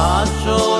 Nacho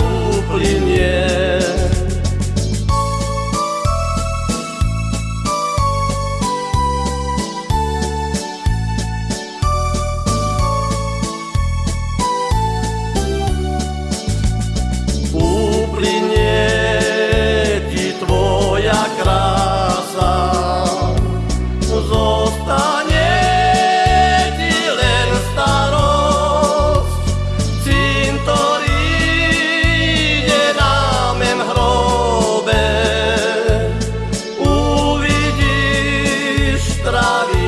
Славе.